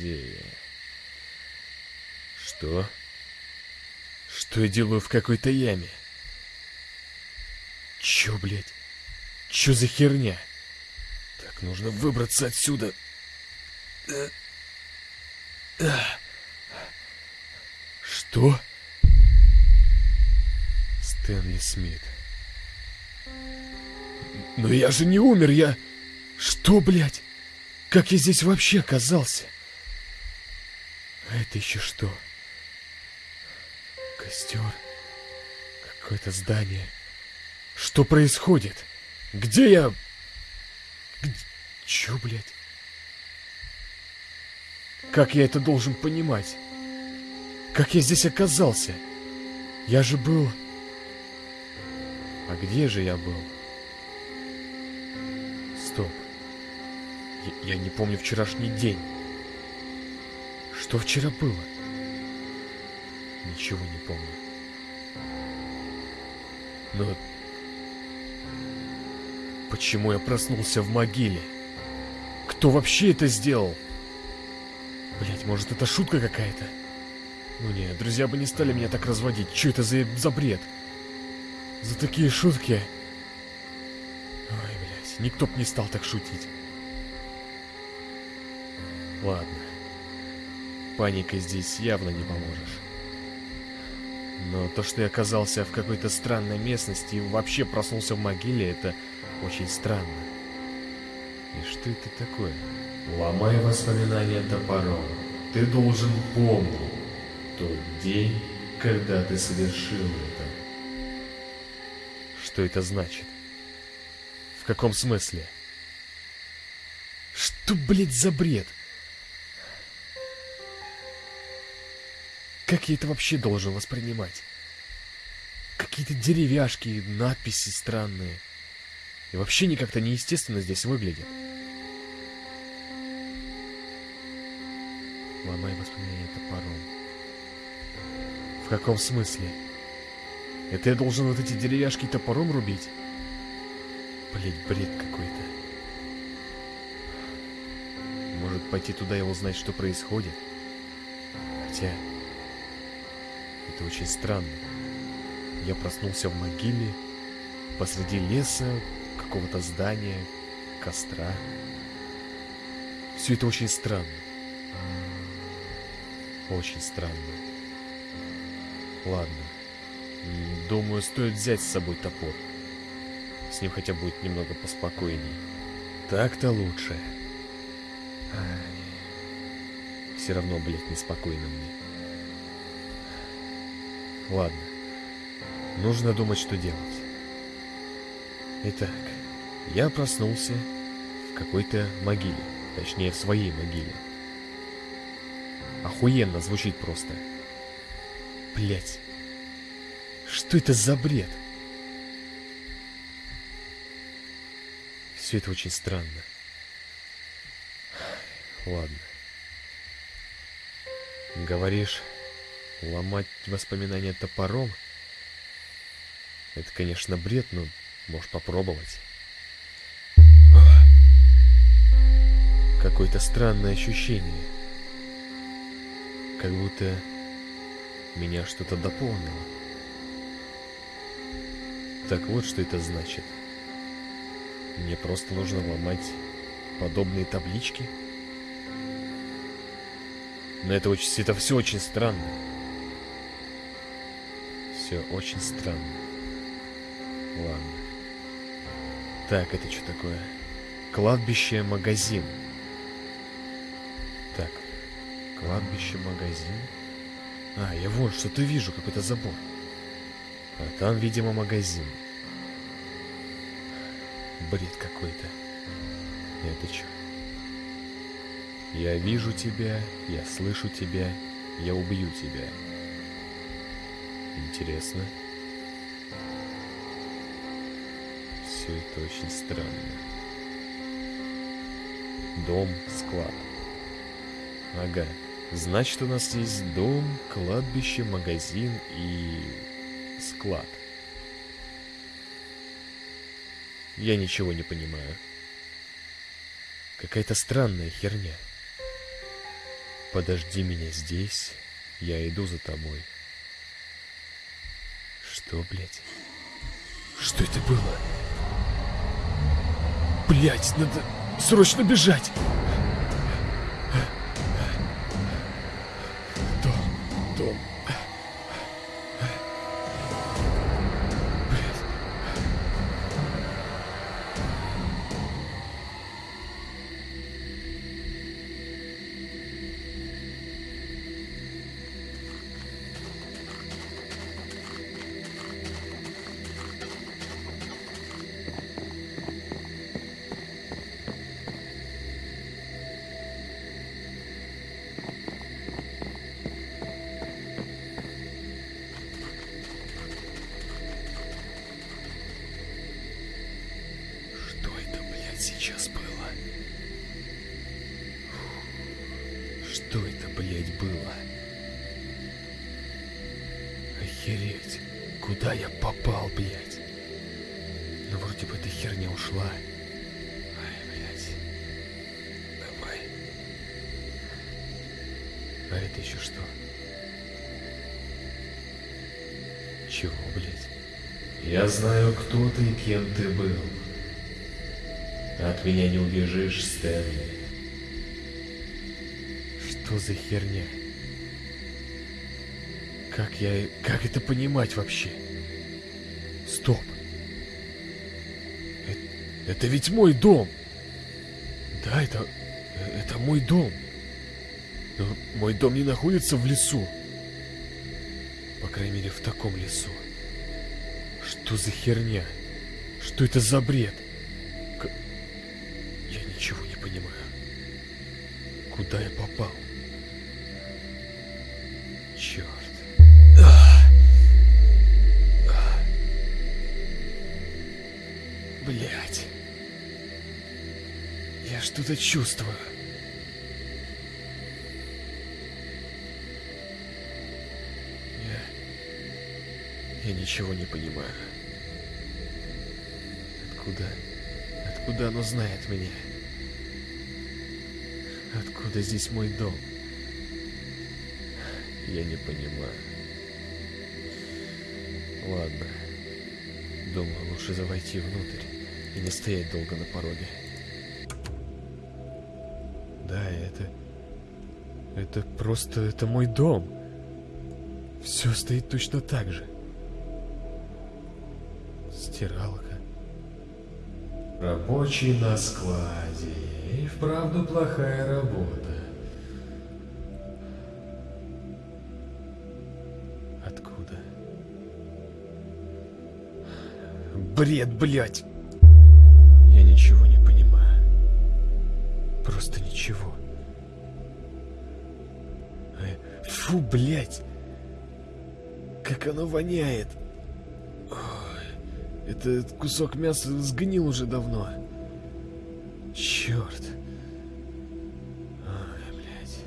Где я? Что? Что я делаю в какой-то яме? Чё, блядь? Чё за херня? Так, нужно выбраться отсюда. Что? Стэнли Смит. Но я же не умер, я... Что, блядь? Как я здесь вообще оказался? Это еще что? Костер. Какое-то здание. Что происходит? Где я? Где... Чё, блядь? Как я это должен понимать? Как я здесь оказался? Я же был... А где же я был? Стоп. Я, я не помню вчерашний день. Что вчера было? Ничего не помню. Но... Почему я проснулся в могиле? Кто вообще это сделал? Блять, может это шутка какая-то? Ну нет, друзья бы не стали меня так разводить. Что это за, за бред? За такие шутки... Ой, блядь, никто б не стал так шутить. Ладно. Паникой здесь явно не поможешь. Но то, что я оказался в какой-то странной местности и вообще проснулся в могиле, это очень странно. И что это такое? Ломай воспоминания топором. Ты должен помнить тот день, когда ты совершил это. Что это значит? В каком смысле? Что, блядь, за бред? Как я это вообще должен воспринимать? Какие-то деревяшки, надписи странные. И вообще не как-то неестественно здесь выглядит. Ломай воспоминания топором. В каком смысле? Это я должен вот эти деревяшки топором рубить? Блять, бред какой-то. Может пойти туда и узнать, что происходит? Хотя... Это очень странно. Я проснулся в могиле, посреди леса, какого-то здания, костра. Все это очень странно. Очень странно. Ладно. Думаю, стоит взять с собой топор. С ним хотя будет немного поспокойней. Так-то лучше. Все равно, блядь, неспокойно мне. Ладно. Нужно думать, что делать. Итак, я проснулся в какой-то могиле. Точнее, в своей могиле. Охуенно звучит просто. Блять. Что это за бред? Все это очень странно. Ладно. Говоришь, ломать воспоминания топором? Это, конечно, бред, но можешь попробовать. Какое-то странное ощущение. Как будто меня что-то дополнило. Так вот, что это значит. Мне просто нужно ломать подобные таблички. Но это очень, это все очень странно. Все очень странно. Ладно. Так, это что такое? Кладбище-магазин. Так, кладбище-магазин. А, я вон что-то вижу, какой-то забор. А там, видимо, магазин. Бред какой-то. Это что? Я вижу тебя, я слышу тебя, я убью тебя. Интересно. Все это очень странно. Дом, склад. Ага. Значит, у нас есть дом, кладбище, магазин и склад. Я ничего не понимаю. Какая-то странная херня. Подожди меня здесь, я иду за тобой. Что, блядь? Что это было? Блядь, надо срочно бежать! А это еще что? Чего, блядь? Я знаю, кто ты и кем ты был. От меня не убежишь, Стэнли. Что за херня? Как я... Как это понимать вообще? Стоп. Это, это ведь мой дом. Да, это... Это мой дом. Но мой дом не находится в лесу. По крайней мере, в таком лесу. Что за херня? Что это за бред? К- Я ничего не понимаю. Куда я попал? Черт. Блять. Я что-то чувствую. Ничего не понимаю. Откуда... Откуда оно знает меня? Откуда здесь мой дом? Я не понимаю. Ладно. Думаю, лучше завойти внутрь и не стоять долго на пороге. Да, это... Это просто... Это мой дом. Все стоит точно так же. Стиралка. Рабочий на складе. И вправду плохая работа. Откуда? Бред, блядь! Я ничего не понимаю. Просто ничего. Э, Фу, блядь! Как оно воняет! Этот кусок мяса сгнил уже давно. Черт. Ой, блядь.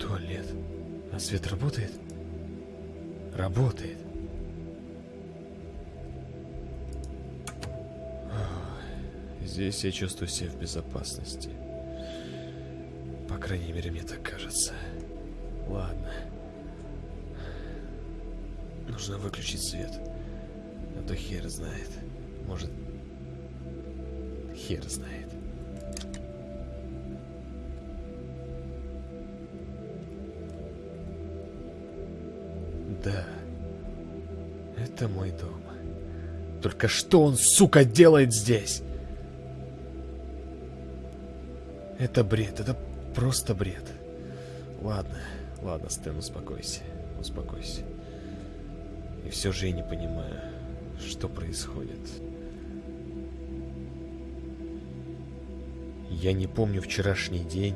Туалет. А свет работает? Работает. Здесь я чувствую себя в безопасности. По крайней мере, мне так кажется. Ладно. Нужно выключить свет. А то хер знает. Может... Хер знает. Да. Это мой дом. Только что он, сука, делает здесь? Это бред, это просто бред. Ладно, ладно, Стэн, успокойся, успокойся. И все же я не понимаю, что происходит. Я не помню вчерашний день.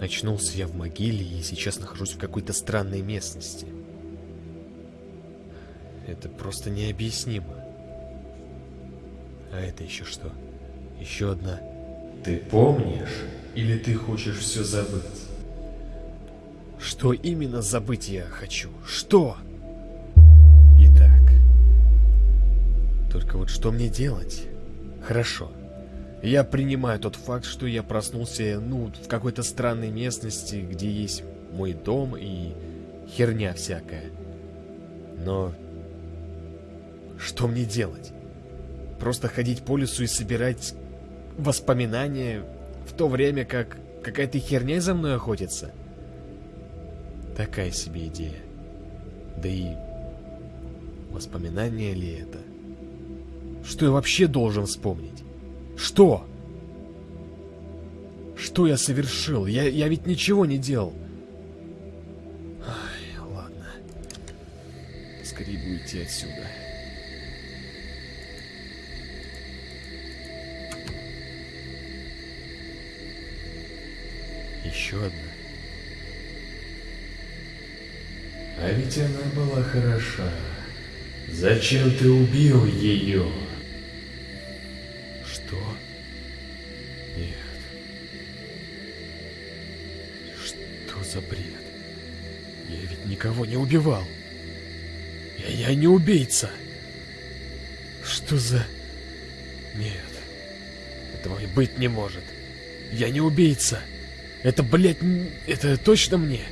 Очнулся я в могиле и сейчас нахожусь в какой-то странной местности. Это просто необъяснимо. А это еще что? Еще одна Ты помнишь? Или ты хочешь все забыть? Что именно забыть я хочу? Что? Итак. Только вот что мне делать? Хорошо. Я принимаю тот факт, что я проснулся, ну, в какой-то странной местности, где есть мой дом и херня всякая. Но что мне делать? Просто ходить по лесу и собирать воспоминания в то время, как какая-то херня за мной охотится? Такая себе идея. Да и воспоминания ли это? Что я вообще должен вспомнить? Что? Что я совершил? Я, я ведь ничего не делал. Ай, ладно. Скорее бы уйти отсюда. Еще одна. А ведь она была хороша. Зачем ты убил ее? За бред? Я ведь никого не убивал. Я, я не убийца. Что за... Нет. Этого и быть не может. Я не убийца. Это, блядь, это точно мне?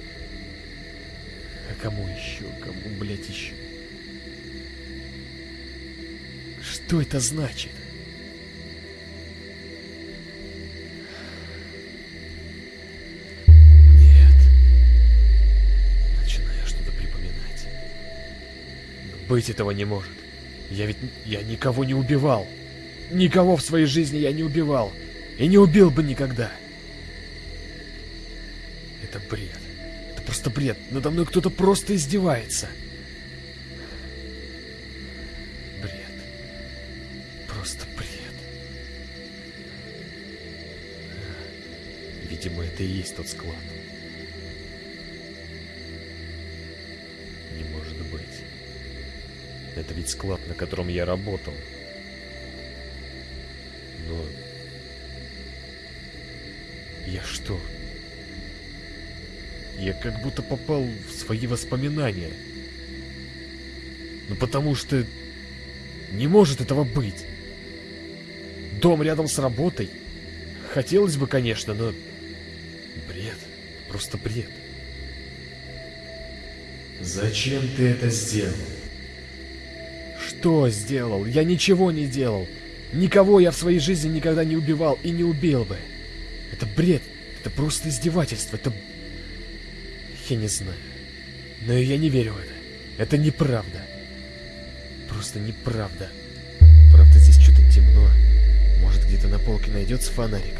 А кому еще? Кому, блядь, еще? Что это значит? Быть этого не может. Я ведь... Я никого не убивал. Никого в своей жизни я не убивал. И не убил бы никогда. Это бред. Это просто бред. Надо мной кто-то просто издевается. Бред. Просто бред. Видимо, это и есть тот склад. Это ведь склад, на котором я работал. Но... Я что? Я как будто попал в свои воспоминания. Ну потому что... Не может этого быть. Дом рядом с работой. Хотелось бы, конечно, но... Бред. Просто бред. Зачем ты это сделал? Что сделал? Я ничего не делал. Никого я в своей жизни никогда не убивал и не убил бы. Это бред. Это просто издевательство. Это... Я не знаю. Но я не верю в это. Это неправда. Просто неправда. Правда, здесь что-то темно. Может, где-то на полке найдется фонарик.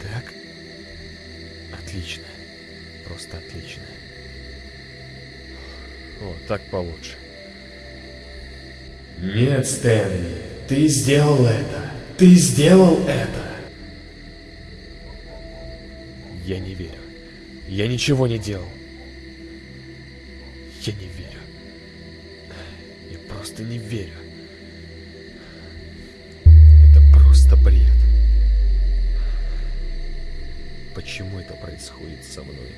Так. Отлично. Просто отлично. О, так получше. Нет, Стэнли, ты сделал это. Ты сделал это. Я не верю. Я ничего не делал. Я не верю. Я просто не верю. Это просто бред. Почему это происходит со мной?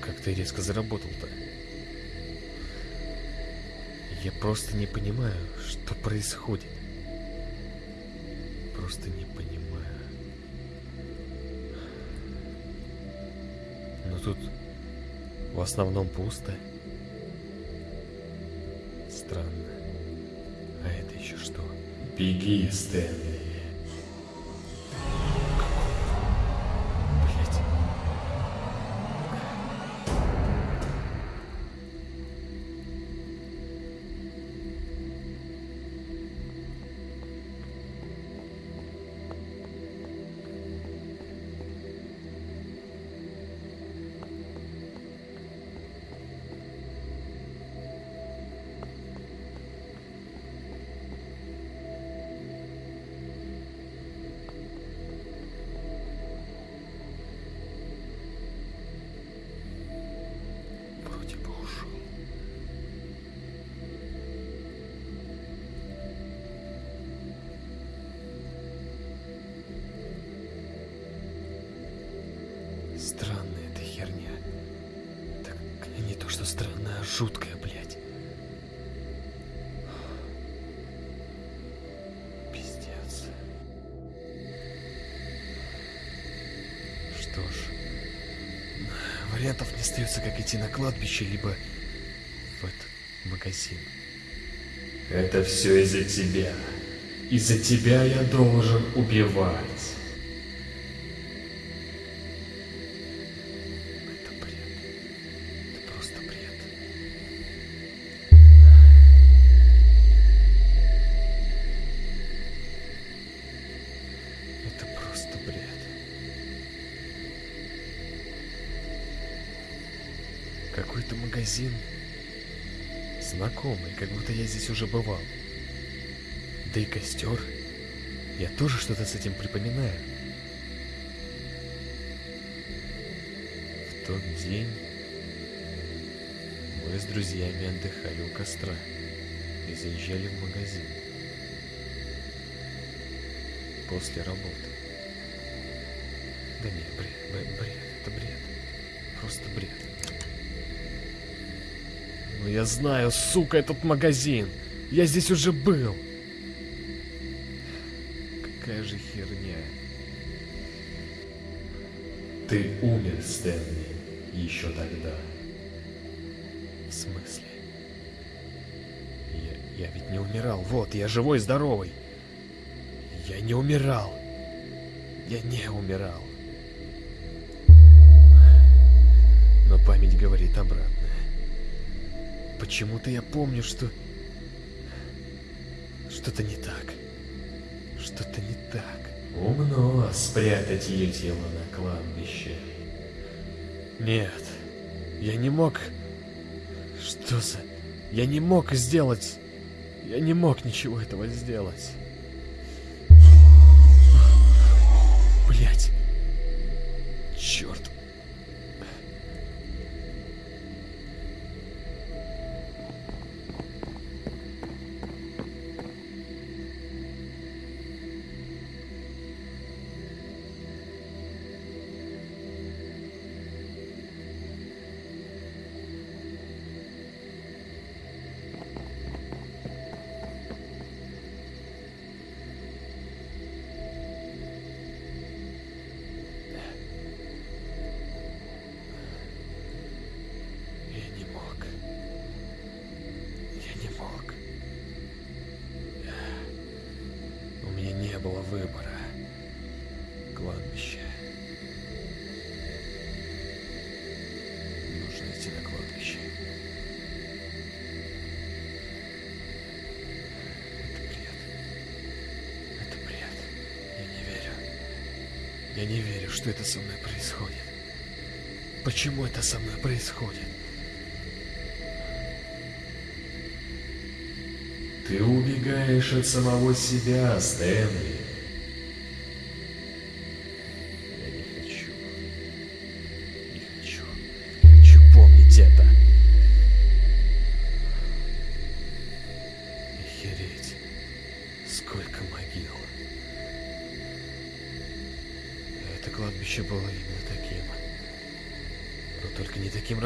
Как ты резко заработал-то? Я просто не понимаю, что происходит. Просто не понимаю. Но тут в основном пусто. Странно. А это еще что? Беги, Стэнли. Что ж, вариантов не остается, как идти на кладбище, либо в этот магазин. Это все из-за тебя. Из-за тебя я должен убивать. Магазин знакомый, как будто я здесь уже бывал. Да и костер. Я тоже что-то с этим припоминаю. В тот день мы с друзьями отдыхали у костра и заезжали в магазин. После работы. Да не, бред, бред, это бред. Просто бред. Ну я знаю, сука, этот магазин. Я здесь уже был. Какая же херня. Ты умер, Стэнли, еще тогда. В смысле? Я, я ведь не умирал. Вот, я живой, здоровый. Я не умирал. Я не умирал. Но память говорит обратное. Почему-то я помню, что... Что-то не так. Что-то не так. Умно спрятать ее тело на кладбище. Нет, я не мог... Что за... Я не мог сделать... Я не мог ничего этого сделать. Блять. Что это со мной происходит. Почему это со мной происходит? Ты убегаешь от самого себя, Стэнли.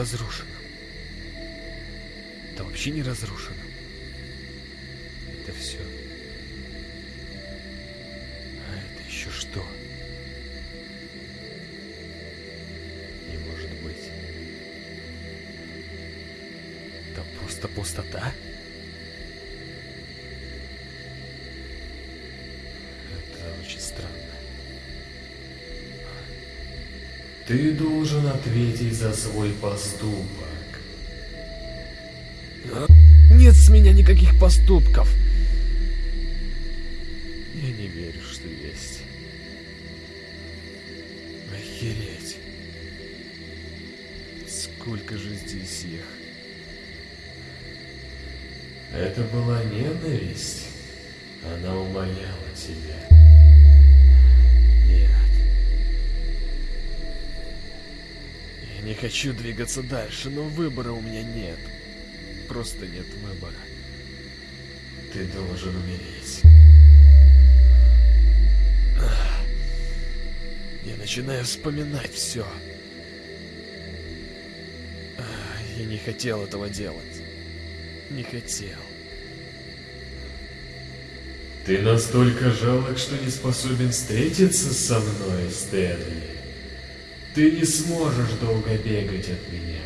Разрушенным. Да вообще не разрушенным. Это все. А это еще что? Не может быть. Там просто пустота? Это очень странно. Ты должен ответить за свой поступок. Нет с меня никаких поступков. Я не верю, что есть. Охереть. Сколько же здесь их? Это была ненависть. Она умоляла тебя. Не хочу двигаться дальше, но выбора у меня нет. Просто нет выбора. Ты должен умереть. Я начинаю вспоминать все. Я не хотел этого делать. Не хотел. Ты настолько жалок, что не способен встретиться со мной, Стэнли. Ты не сможешь долго бегать от меня.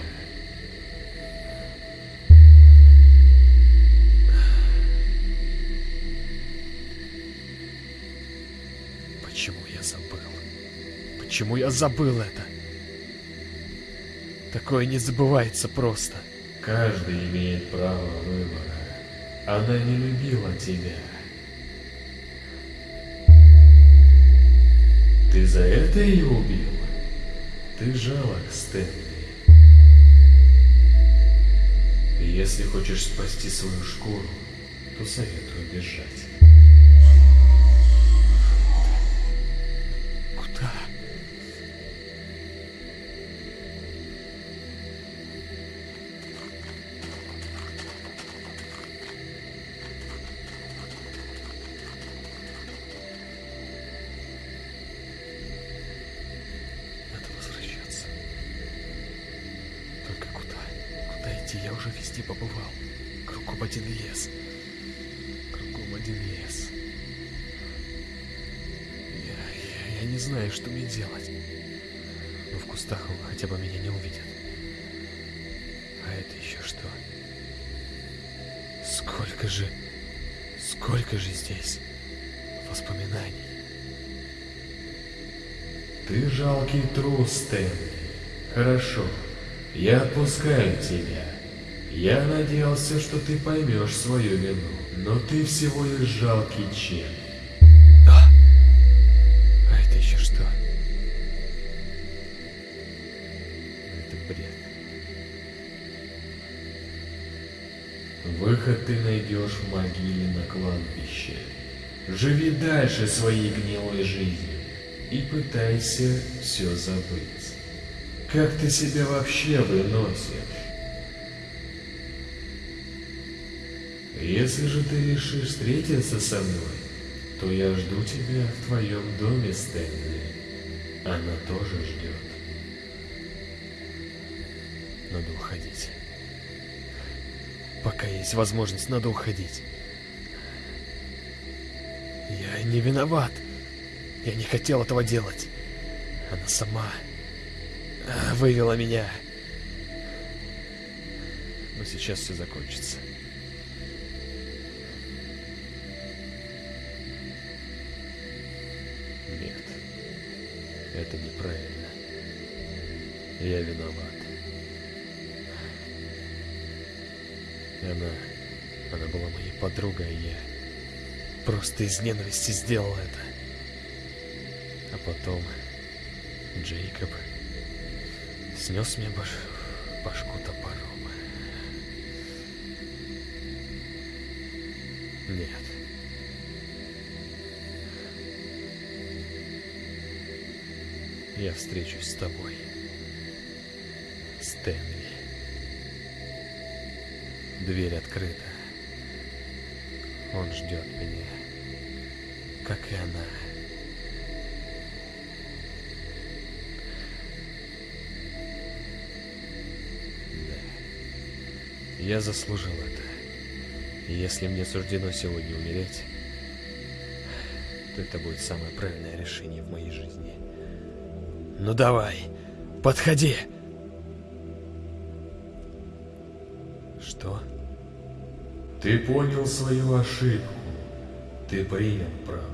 Почему я забыл? Почему я забыл это? Такое не забывается просто. Каждый имеет право выбора. Она не любила тебя. Ты за это ее убил? Ты жалок, Стэнли. Если хочешь спасти свою шкуру, то советую бежать. Сколько же... Сколько же здесь воспоминаний. Ты жалкий трус, Стэнли. Хорошо, я отпускаю тебя. Я надеялся, что ты поймешь свою вину, но ты всего лишь жалкий червь. А! А это еще что? Это бред. Выход ты найдешь в могиле на кладбище. Живи дальше своей гнилой жизнью и пытайся все забыть. Как ты себя вообще выносишь? Если же ты решишь встретиться со мной, то я жду тебя в твоем доме, Стэнли. Она тоже ждет. Надо уходить. Пока есть возможность, надо уходить. Я не виноват. Я не хотел этого делать. Она сама а, вывела меня. Но сейчас все закончится. Нет. Это неправильно. Я виноват. Была моей подругой, а я просто из ненависти сделал это. А потом Джейкоб снес мне баш... башку топором. Нет. Я встречусь с тобой, Стэнли. Дверь открыта. Он ждет меня, как и она. Да. Я заслужил это. Если мне суждено сегодня умереть, то это будет самое правильное решение в моей жизни. Ну давай, подходи. Что? Ты понял свою ошибку. Ты принял правду.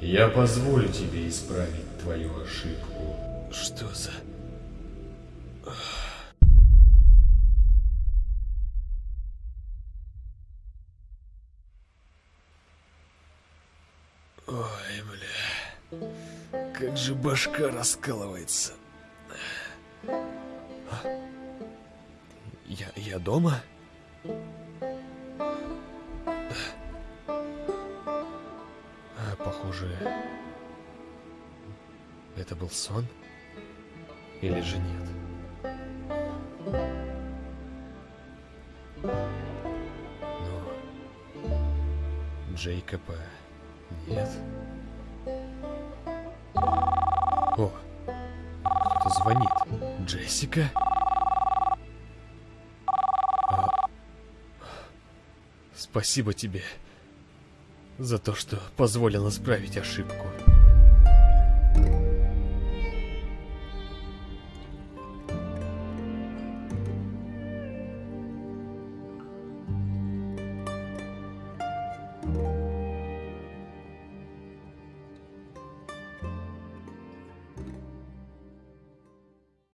Я позволю тебе исправить твою ошибку. Что за... Ой, бля. Как же башка раскалывается. Я, я дома? А, похоже, это был сон? Или же нет? Но Джейкоба нет. О, кто-то звонит. Джессика? Спасибо тебе за то, что позволил исправить ошибку.